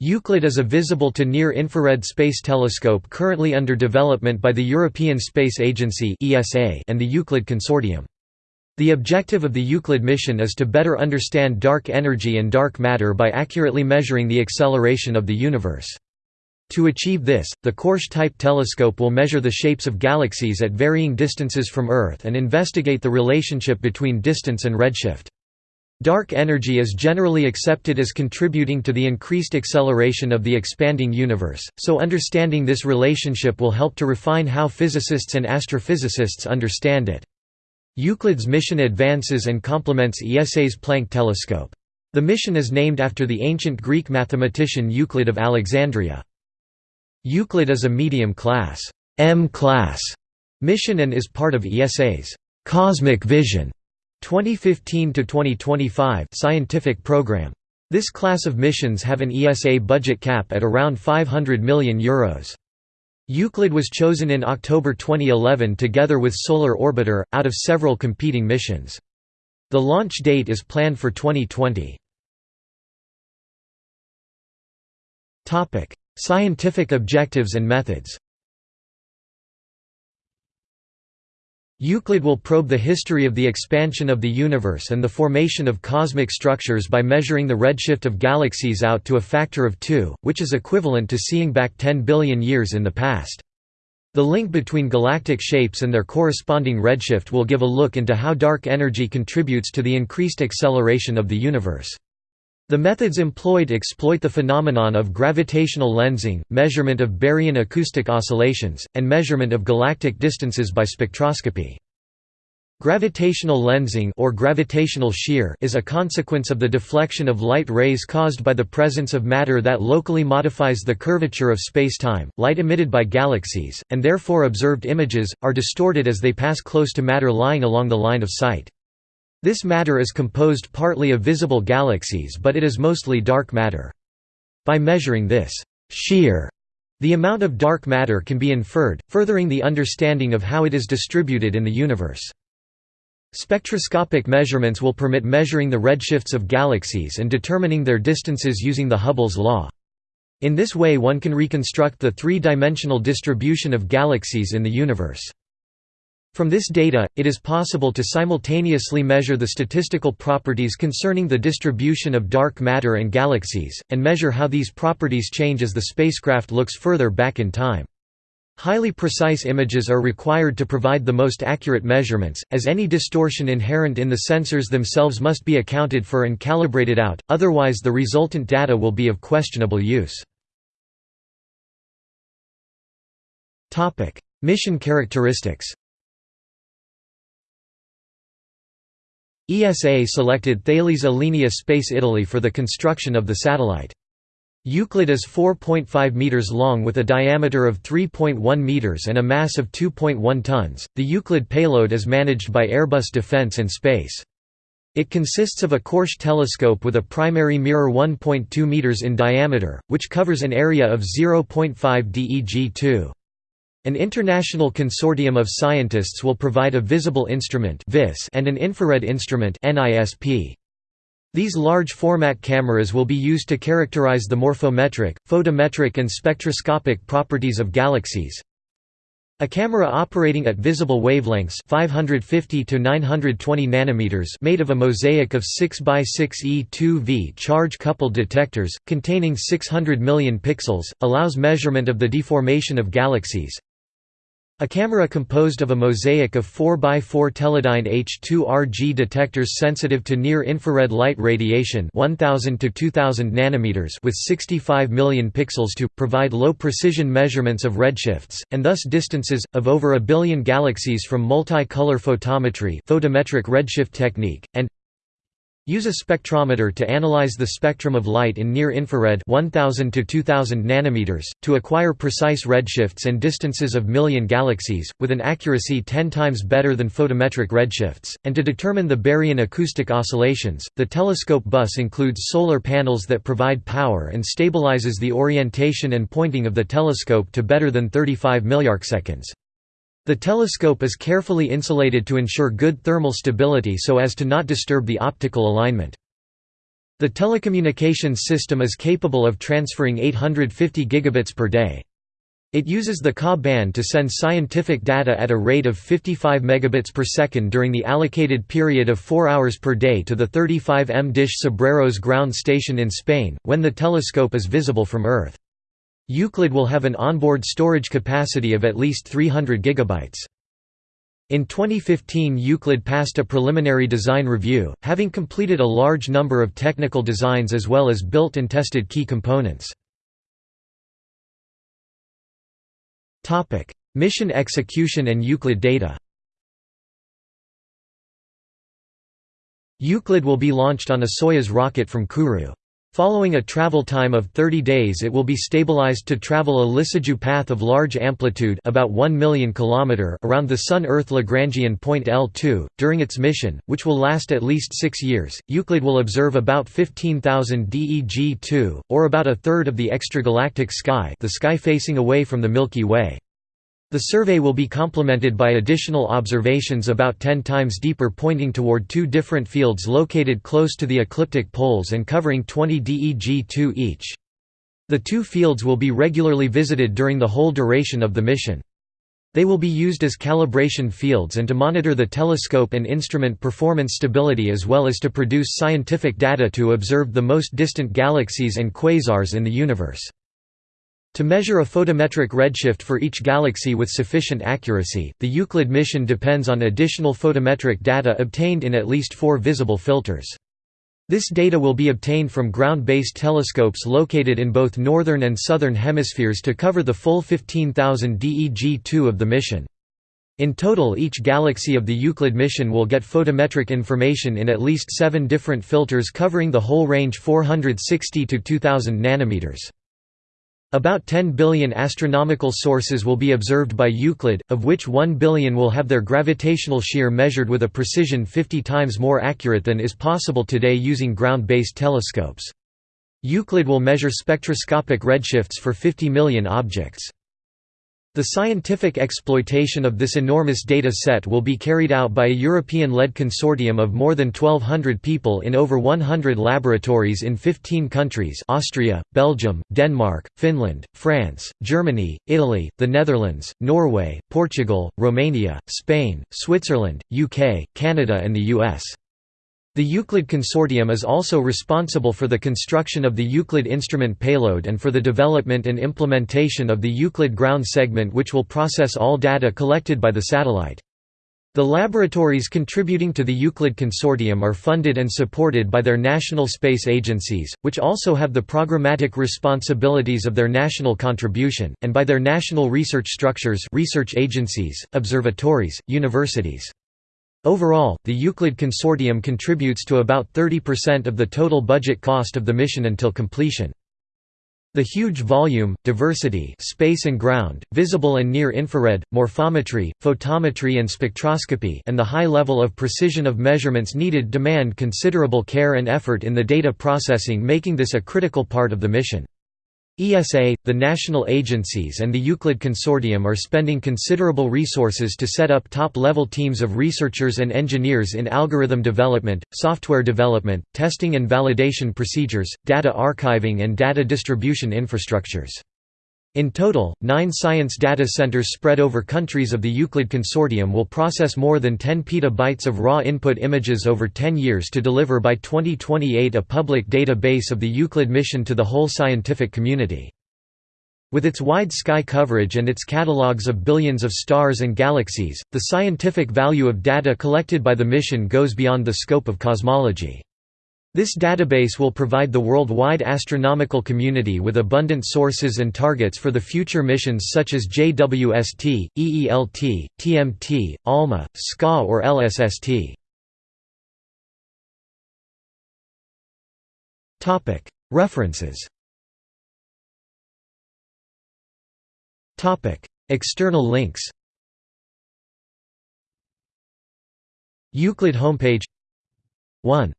Euclid is a visible to near-infrared space telescope currently under development by the European Space Agency and the Euclid Consortium. The objective of the Euclid mission is to better understand dark energy and dark matter by accurately measuring the acceleration of the universe. To achieve this, the Korsch-type telescope will measure the shapes of galaxies at varying distances from Earth and investigate the relationship between distance and redshift. Dark energy is generally accepted as contributing to the increased acceleration of the expanding universe, so understanding this relationship will help to refine how physicists and astrophysicists understand it. Euclid's mission advances and complements ESA's Planck telescope. The mission is named after the ancient Greek mathematician Euclid of Alexandria. Euclid is a medium-class M-class mission and is part of ESA's Cosmic Vision 2015 to 2025 scientific program. This class of missions have an ESA budget cap at around 500 million euros. Euclid was chosen in October 2011 together with Solar Orbiter, out of several competing missions. The launch date is planned for 2020. Scientific objectives and methods Euclid will probe the history of the expansion of the universe and the formation of cosmic structures by measuring the redshift of galaxies out to a factor of 2, which is equivalent to seeing back 10 billion years in the past. The link between galactic shapes and their corresponding redshift will give a look into how dark energy contributes to the increased acceleration of the universe. The methods employed exploit the phenomenon of gravitational lensing, measurement of baryon acoustic oscillations, and measurement of galactic distances by spectroscopy. Gravitational lensing or gravitational shear is a consequence of the deflection of light rays caused by the presence of matter that locally modifies the curvature of spacetime. Light emitted by galaxies, and therefore observed images, are distorted as they pass close to matter lying along the line of sight. This matter is composed partly of visible galaxies but it is mostly dark matter. By measuring this shear, the amount of dark matter can be inferred, furthering the understanding of how it is distributed in the universe. Spectroscopic measurements will permit measuring the redshifts of galaxies and determining their distances using the Hubble's law. In this way one can reconstruct the three-dimensional distribution of galaxies in the universe. From this data, it is possible to simultaneously measure the statistical properties concerning the distribution of dark matter and galaxies, and measure how these properties change as the spacecraft looks further back in time. Highly precise images are required to provide the most accurate measurements, as any distortion inherent in the sensors themselves must be accounted for and calibrated out, otherwise the resultant data will be of questionable use. Mission characteristics ESA selected Thales Alenia Space Italy for the construction of the satellite. Euclid is 4.5 meters long with a diameter of 3.1 meters and a mass of 2.1 tons. The Euclid payload is managed by Airbus Defence and Space. It consists of a Korsch telescope with a primary mirror 1.2 meters in diameter, which covers an area of 0.5 DEG2. An international consortium of scientists will provide a visible instrument and an infrared instrument These large format cameras will be used to characterize the morphometric, photometric and spectroscopic properties of galaxies. A camera operating at visible wavelengths 550 to 920 nanometers made of a mosaic of 6 by 6 E2V charge-coupled detectors, containing 600 million pixels, allows measurement of the deformation of galaxies. A camera composed of a mosaic of 4x4 Teledyne H2RG detectors sensitive to near-infrared light radiation 1000 to 2000 nanometers with 65 million pixels to, provide low-precision measurements of redshifts, and thus distances, of over a billion galaxies from multi-color photometry photometric redshift technique, and Use a spectrometer to analyze the spectrum of light in near-infrared 1000 to 2000 nanometers to acquire precise redshifts and distances of million galaxies with an accuracy 10 times better than photometric redshifts and to determine the baryon acoustic oscillations. The telescope bus includes solar panels that provide power and stabilizes the orientation and pointing of the telescope to better than 35 milliarcseconds. The telescope is carefully insulated to ensure good thermal stability so as to not disturb the optical alignment. The telecommunications system is capable of transferring 850 gigabits per day. It uses the Ka band to send scientific data at a rate of 55 megabits per second during the allocated period of 4 hours per day to the 35M Dish Cebreros ground station in Spain, when the telescope is visible from Earth. Euclid will have an onboard storage capacity of at least 300 gigabytes. In 2015 Euclid passed a preliminary design review, having completed a large number of technical designs as well as built and tested key components. Mission execution and Euclid data Euclid will be launched on a Soyuz rocket from Kourou. Following a travel time of 30 days it will be stabilized to travel a Lissajous path of large amplitude about 1 million km around the Sun-Earth Lagrangian point L2. During its mission, which will last at least six years, Euclid will observe about 15,000 DEG-2, or about a third of the extragalactic sky the sky facing away from the Milky Way. The survey will be complemented by additional observations about 10 times deeper pointing toward two different fields located close to the ecliptic poles and covering 20 DEG-2 each. The two fields will be regularly visited during the whole duration of the mission. They will be used as calibration fields and to monitor the telescope and instrument performance stability as well as to produce scientific data to observe the most distant galaxies and quasars in the universe. To measure a photometric redshift for each galaxy with sufficient accuracy, the Euclid mission depends on additional photometric data obtained in at least four visible filters. This data will be obtained from ground-based telescopes located in both northern and southern hemispheres to cover the full 15,000 DEG-2 of the mission. In total each galaxy of the Euclid mission will get photometric information in at least seven different filters covering the whole range 460 to 2000 nanometers. About 10 billion astronomical sources will be observed by Euclid, of which 1 billion will have their gravitational shear measured with a precision 50 times more accurate than is possible today using ground-based telescopes. Euclid will measure spectroscopic redshifts for 50 million objects. The scientific exploitation of this enormous data set will be carried out by a European-led consortium of more than 1,200 people in over 100 laboratories in 15 countries Austria, Belgium, Denmark, Finland, France, Germany, Italy, the Netherlands, Norway, Portugal, Romania, Spain, Switzerland, UK, Canada and the US. The Euclid Consortium is also responsible for the construction of the Euclid instrument payload and for the development and implementation of the Euclid ground segment which will process all data collected by the satellite. The laboratories contributing to the Euclid Consortium are funded and supported by their national space agencies, which also have the programmatic responsibilities of their national contribution, and by their national research structures research agencies, observatories, universities. Overall, the Euclid Consortium contributes to about 30% of the total budget cost of the mission until completion. The huge volume, diversity space and ground, visible and near-infrared, morphometry, photometry and spectroscopy and the high level of precision of measurements needed demand considerable care and effort in the data processing making this a critical part of the mission. ESA, the national agencies and the Euclid Consortium are spending considerable resources to set up top-level teams of researchers and engineers in algorithm development, software development, testing and validation procedures, data archiving and data distribution infrastructures. In total, nine science data centers spread over countries of the Euclid Consortium will process more than 10 petabytes of raw input images over 10 years to deliver by 2028 a public database of the Euclid mission to the whole scientific community. With its wide sky coverage and its catalogues of billions of stars and galaxies, the scientific value of data collected by the mission goes beyond the scope of cosmology. This database will provide the worldwide astronomical community with abundant sources and targets for the future missions such as JWST, EELT, TMT, ALMA, SKA or LSST. References. External links. Euclid homepage. 1